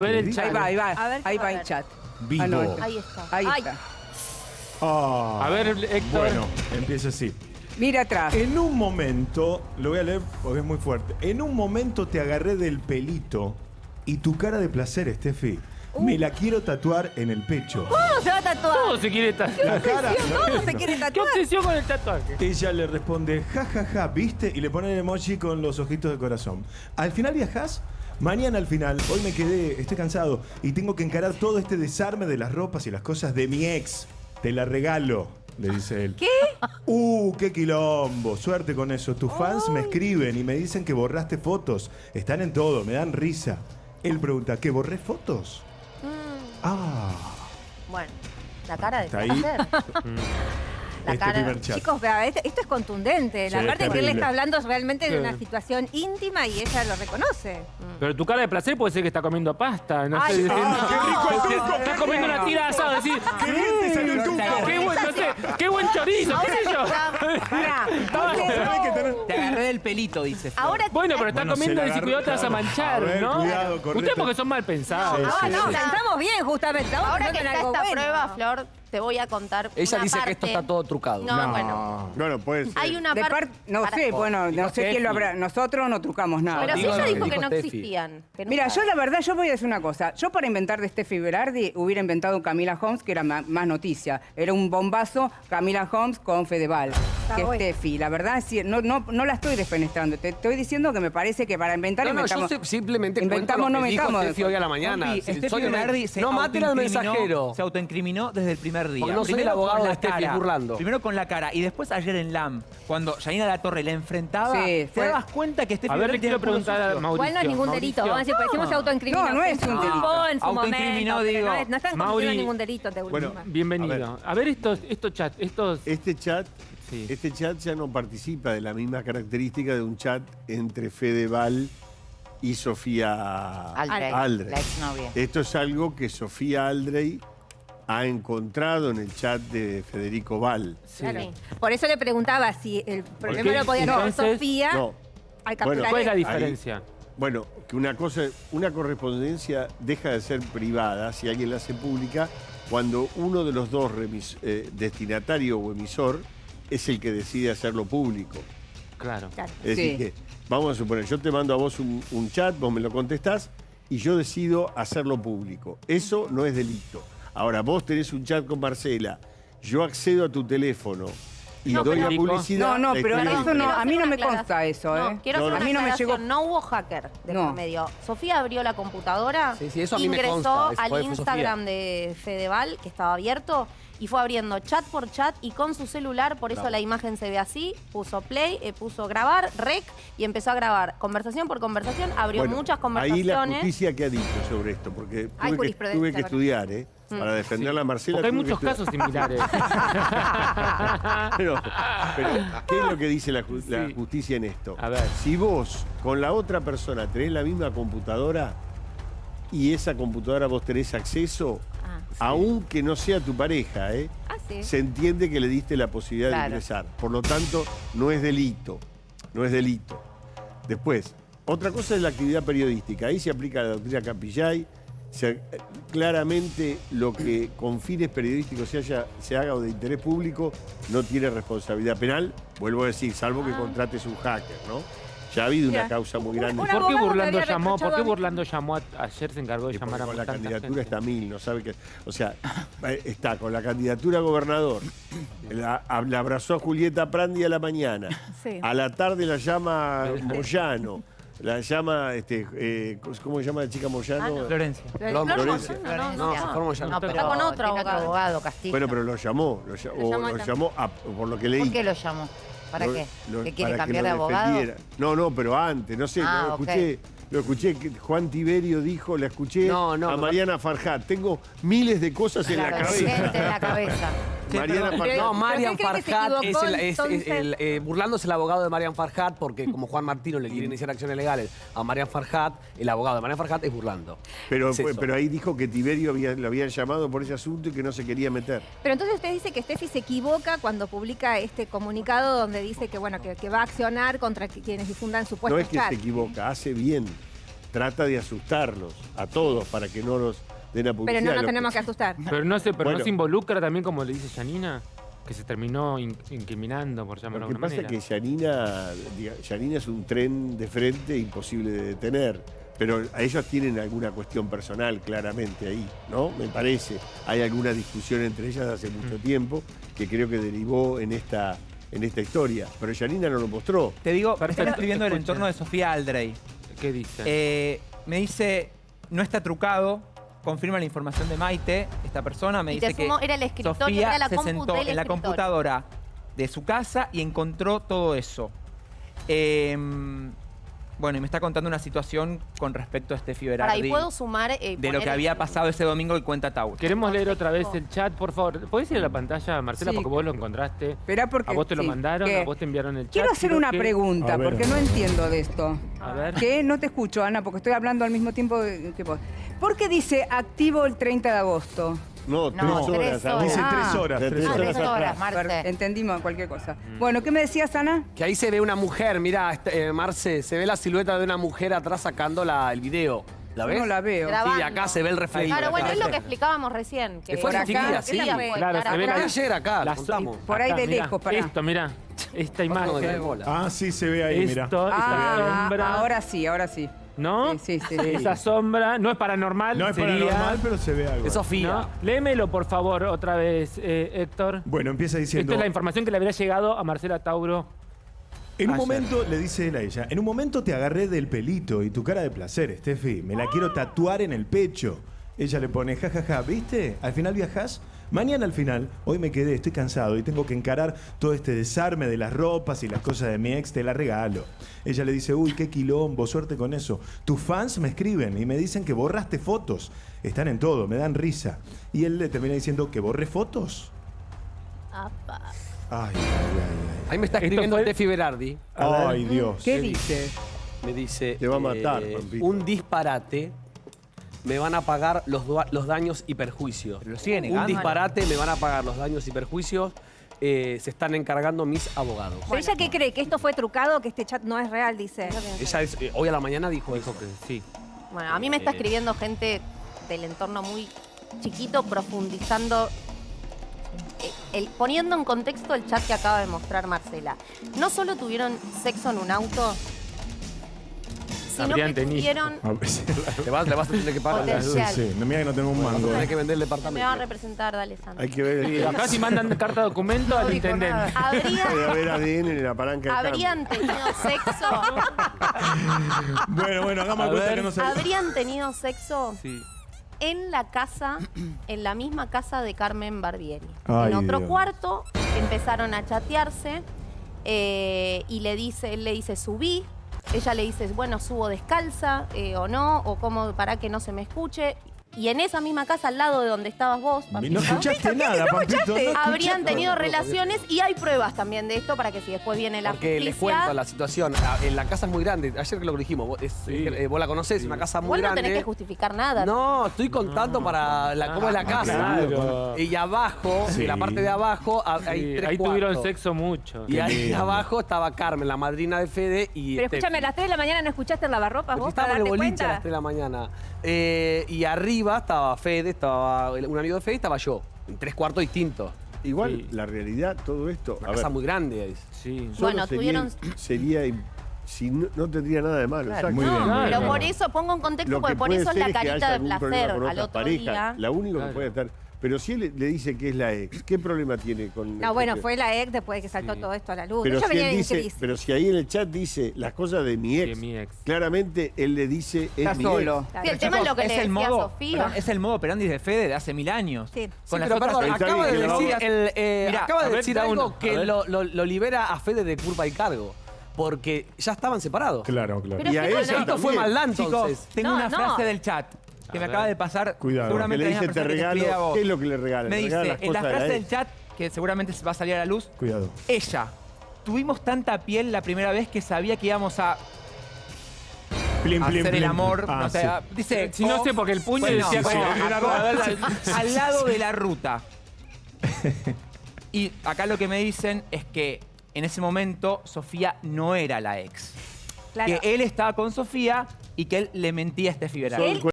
ver el Ahí chat. Ahí va, ahí va. A ver, ahí va el chat. Vivo. Ah, no. Ahí está. Ahí Ay, está. Ah, A ver, Héctor. Bueno, empieza así. Mira atrás. En un momento, lo voy a leer porque es muy fuerte. En un momento te agarré del pelito y tu cara de placer, Steffi, me la quiero tatuar en el pecho. ¿Cómo se va a tatuar? Todo se quiere tatuar. La cara. ¿Cómo se quiere ¿Qué tatuar? obsesión con el tatuaje? Ella le responde, ja, ja, ja, ¿viste? Y le pone el emoji con los ojitos de corazón. ¿Al final viajás? Mañana al final, hoy me quedé, estoy cansado y tengo que encarar todo este desarme de las ropas y las cosas de mi ex. Te la regalo, le dice él. ¿Qué? Uh, qué quilombo. Suerte con eso. Tus fans me escriben y me dicen que borraste fotos. Están en todo, me dan risa. Él pregunta, ¿que borré fotos? Ah, Bueno, la cara de Está ahí. La este cara. primer chat. Chicos, vea, este- esto es contundente. La Sí, parte es que él está hablando es realmente de una situación íntima y ella lo reconoce. Pero tu cara de placer puede ser que está comiendo pasta. No Ay, sé. no. Ah, qué rico el tuco, Está qué comiendo una tira de asado. Decir, ¡Qué bien te salió el tuco! qué buen, no sé, qué buen chorizo, qué sé yo. Pará, Estaba- porque- ¿Sabés que tenés- Te agarré del pelito, dice. Ahora Bueno, pero está Bueno, comiendo y si cuidado te vas a manchar, A ver, ¿no? cuidado, Ustedes porque son mal pensados. Ah, Sí, no, sí. pensamos bien, justamente. Estamos Ahora que pensando en está esta prueba, Flor, te voy a contar Ella una dice que esto está todo trucado. No, bueno. Bueno, puede ser. Hay una De parte... par- no Para- sé, bueno, no dijo sé quién lo habrá. Nosotros no trucamos nada. Pero si Digo ella lo que dijo que dijo no Steffi. existían. que Mira, yo la verdad, yo voy a decir una cosa. Yo para inventar de Steffi Berardi hubiera inventado Camila Holmes, que era ma- más noticia. Era un bombazo Camila Holmes con Fedeval. Que bueno. Steffi. La verdad, sí, no, no, no la estoy defenestrando. Te estoy diciendo que me parece que para inventar No, no, yo inventamos. sé- simplemente inventamos, no metamos. Steffi hoy a la mañana. Sí, Steffi soy se no maten al mensajero. Se autoincriminó desde el primer día. Porque no soy Primero el abogado la de Steffi, cara, burlando. Primero con la cara y después ayer en LAM, cuando Janina La Torre le enfrentaba, Sí, te fue- dabas cuenta que Steffi A ver, le quiero el preguntar a. Mauricio. Igual no es ningún delito. Vamos a decir, se autoincriminó. No, no es un delito. culpó en su Autoincriminó, digo. No, es- no están cometiendo ningún delito de Bueno, última. Bienvenido. A ver, estos, estos chats, estos... Este chat, Sí. este chat ya no participa de la misma característica de un chat entre Fedeval y Sofía Aldrey, Aldrey. la exnovia. Esto es algo que Sofía Aldrey ha encontrado en el chat de Federico Val. Claro. Por eso le preguntaba si el problema qué? lo podía tener Sofía No. al Bueno, capturar ¿Cuál es la diferencia? Bueno, que una cosa, una correspondencia deja de ser privada si alguien la hace pública cuando uno de los dos remis- eh, destinatario o emisor es el que decide hacerlo público. Claro. Claro. Es decir, que vamos a suponer, yo te mando a vos un, un chat, vos me lo contestás y yo decido hacerlo público. Eso no es delito. Ahora, vos tenés un chat con Marcela, yo accedo a tu teléfono y No, doy pero- la publicidad. No, no, pero eso no, a mí no me consta eso, ¿eh? Quiero No, hacer no. una A mí no me llegó- No hubo hacker de No. por medio. Sofía abrió la computadora, Sí, sí, eso a mí me ingresó consta, al Instagram de Fedeval, que estaba abierto, y fue abriendo chat por chat y con su celular, por eso la imagen se ve así, puso play, eh, puso grabar, rec, y empezó a grabar conversación por conversación, abrió Bueno, muchas Ahí la conversaciones. justicia que ha dicho sobre esto, porque Hay tuve que, tuve que estudiar, ¿eh? Mm. Para defenderla a Marcela. Porque hay tuve que muchos estudiar. casos similares. Pero, pero, ¿qué es lo que dice la, ju- la Sí. justicia en esto? A ver. Si vos con la otra persona tenés la misma computadora y esa computadora vos tenés acceso, Ah, aunque no sea tu pareja, ¿eh? Ah, sí. se entiende que le diste la posibilidad de ingresar. Por lo tanto, no es delito. No es delito. Después, otra cosa es la actividad periodística. Ahí se aplica la doctrina Capillay. Se- eh, claramente lo que con fines periodísticos se, haya- se haga o de interés público no tiene responsabilidad penal. Vuelvo a decir, salvo que contrates un hacker, ¿no? Ya ha habido una causa muy grande. ¿Por qué abogado Burlando llamó? ¿Por qué. Burlando llamó a- ayer se encargó de Y llamar a con la candidatura gente? está mil, no sabe qué. O sea, eh, está con la candidatura a gobernador. La, abrazó a Julieta Prandi a la mañana. Sí. A la tarde la llama Moyano. La llama, este, eh, ¿cómo se llama la chica Moyano? Ah, no. Florencia. Flor Florencia. No, No, no, Flor Moyano. No, pero está con otro abogado. Castillo. Bueno, pero lo llamó. Lo, llamó lo llamó a- por lo que leí. ¿Por qué lo llamó? ¿Para Lo- qué? lo- ¿Que quiere cambiar de abogado? defendiera. No, no, pero antes, no sé, Ah, lo ok. escuché. Lo escuché, Juan Tiberio dijo, la escuché No, no, a Mariana Farjat. Tengo miles de cosas en la cabeza. gente en la cabeza. Mariana Pero- Farjat. No, ¿pero Marian qué cree que se Farhat es equivocó, el, es entonces? el- eh, Burlando es el abogado de Marian Farhat porque como Juan Martino le quiere iniciar acciones legales a Marian Farhat, el abogado de Marian Farhat es Burlando. Pero, Es eso. pero ahí dijo que Tiberio había- lo habían llamado por ese asunto y que no se quería meter. Pero entonces usted dice que Steffi se equivoca cuando publica este comunicado donde dice que bueno que, que va a accionar contra qui- quienes difundan No supuestos es que chats. se equivoca, hace bien. trata de asustarlos a todos para que no nos den a publicidad. Pero no nos Lo tenemos que asustar. Pero no se, pero Bueno. no se involucra también, como le dice Janina, que se terminó in- incriminando, por llamarlo Lo de que alguna pasa es manera. que Yanina, diga, Yanina es un tren de frente imposible de detener. Pero a ellos tienen alguna cuestión personal claramente ahí, ¿no? Me parece. Hay alguna discusión entre ellas hace mucho tiempo que creo que derivó en esta, en esta historia. Pero Yanina no lo mostró. Te digo, me están escribiendo el entorno de Sofía Aldrey. ¿Qué dice? Eh, me dice, no está trucado, confirma la información de Maite, esta persona me Y te dice que sumo, era el escritorio, Sofía era la se sentó en la computadora de su casa y encontró todo eso. Eh, bueno, y me está contando una situación con respecto a Para Berardi ahí puedo sumar. eh, de lo que el- había pasado ese domingo que cuenta Tauro. Queremos leer otra vez el chat, por favor. ¿Podés ir a la pantalla, Marcela? Sí. Porque vos lo encontraste. Esperá porque... A vos te lo sí, mandaron, que- a vos te enviaron el chat. Quiero hacer una que- pregunta, porque no entiendo de esto. A ver. ¿Qué? No te escucho, Ana, porque estoy hablando al mismo tiempo que vos. ¿Por qué dice activo el 30 de agosto? No, No, tres tres horas. Dice Ah. tres horas. De tres tres Ah, horas. tres horas, Marce. Entendimos cualquier cosa. Bueno, ¿qué me decías, Ana? Que ahí se ve una mujer, mira, este, eh, Marce, se ve la silueta de una mujer atrás sacando la- el video. ¿La ves? no la veo. Grabando. Sí, acá se ve el reflejo. Claro, bueno, Acá. es lo que explicábamos recién. Que Que fue por chiquilla, acá, sí. Claro, se ve la-. Ayer acá, Las- contamos. Por ahí de mirá, lejos, pará. Esto, mira. Esta imagen. Ah, sí, se ve ahí, mira. Esto, Ah, ahora sí, ahora sí. ¿No? Sí, sí, sí. Esa sombra no es paranormal. No es sería- paranormal, pero se ve algo. Es Sofía. ¿no? Léemelo, por favor, otra vez, eh, Héctor. Bueno, empieza diciendo... Esta es la información que le habría llegado a Marcela Tauro. En un Ayer. momento, le dice él a ella, en un momento te agarré del pelito y tu cara de placer, Steffi, me la quiero tatuar en el pecho. Ella le pone, jajaja, ¿viste? Al final viajás. Mañana al final, hoy me quedé, estoy cansado y tengo que encarar todo este desarme de las ropas y las cosas de mi ex, te la regalo. Ella le dice, uy, qué quilombo, suerte con eso. Tus fans me escriben y me dicen que borraste fotos. Están en todo, me dan risa. Y él le termina diciendo, ¿que borré fotos? Apa. Ay, ay, ay, Ahí me está escribiendo fue- Steffi Berardi. ay. Dios. ¿Qué dice? Me dice... Te va a matar, eh. Un disparate. Me van a pagar los, los daños y perjuicios. Pero lo sigue Un disparate, me van a pagar los daños y perjuicios. eh, se están encargando mis abogados. ¿Pero ella qué cree? ¿Que esto fue trucado? ¿Que este chat no es real? Dice. Ella es- eh, hoy a la mañana dijo, Dijo eso. que sí. Bueno, a mí me está escribiendo gente del entorno muy chiquito, profundizando, eh, el- poniendo en contexto el chat que acaba de mostrar Marcela. No solo tuvieron sexo en un auto, sino Habrían que tenido. tuvieron... A ver si- Te vas, le vas a tener que pagar. Sí, sí. No mira que no tengo un mango. Tenés que vender el Me va a departamento. representar, dale, Sandra. Hay que ver. Acá si mandan carta de documento al dijo intendente. nada. Habría- haber ADN en la palanca de habrían tenido sexo, Bueno, bueno, hagamos A cuenta ver. que no sabía. habrían tenido sexo Sí. en la casa, en la misma casa de Carmen Barbieri. Ay, en otro Dios. cuarto empezaron a chatearse eh, y le dice, él le dice subí, ella le dice, bueno, subo descalza eh, o no, o como para que no se me escuche. Y en esa misma casa, al lado de donde estabas vos, No Pampito, escuchaste nada, Pampito. no habrían escuchaste tenido nada. relaciones y hay pruebas también de esto para que si después viene la Porque les justicia... cuento la situación. Ah, En la casa es muy grande. Ayer que lo dijimos, vos, es- Sí. eh, vos la conocés, es una casa muy Vos no grande. tenés que justificar nada. No, estoy contando para la, cómo es la Ah, casa. claro. Y abajo, Sí. en la parte de abajo, ha- hay Sí, tres ahí tuvieron cuartos. sexo mucho. Y ahí abajo estaba Carmen, la madrina de Fede. Y Pero este- escúchame, a las 3 de la mañana no escuchaste el lavarropas Porque vos para estábamos en el darte boliche a las cuenta. 3 de la mañana. Eh, y arriba estaba Fede, estaba un amigo de Fede y estaba yo. En tres cuartos distintos. Igual, Sí. la realidad, todo esto. Una a casa ver, muy grande. es. Sí. Bueno, sería, tuvieron- sería si no, no tendría nada de malo. Muy no, bien, pero por eso pongo en contexto, porque que por eso es la carita de placer al otro parejas. día. La única Claro. que puede estar. Pero si él le, dice que es la ex, ¿qué problema tiene con No, bueno, fue la ex después de que saltó Sí. todo esto a la luz. Pero si, venía él dice, crisis. pero si ahí en el chat dice las cosas de mi ex, De mi ex. claramente él le dice es Está mi solo. ex. Sí, el tema es lo que le el modo, Sofía. perdón, es el modo operandi de Fede de hace mil años. Sí. Con Sí, las pero otras perdón, Está acaba de decir, el, eh, Mirá, acaba de ver, decir algo uno, que lo, lo- lo libera a Fede de culpa y cargo. Porque ya estaban separados. Claro, claro. Pero Y a es ella. Esto fue maldad Chicos, entonces. tengo No, una no. frase del chat que me acaba de pasar. Cuidado. Que Seguramente le dice te que regalo, vos. ¿qué es lo que le regala? Me regala dice, las en la frase del chat, que seguramente va a salir a la luz, Cuidado. ella, tuvimos tanta piel la primera vez que sabía que íbamos a Plim, plim, hacer el amor. Ah, no sé, sí. ah, dice, Si no o- sé, porque el puño Bueno, decía sí, como... sí, a- era a- como- a- al lado de la ruta. Y acá lo que me dicen es que en ese momento Sofía no era la ex. Claro. Que él estaba con Sofía y que él le mentía a Steffi Berardi. Son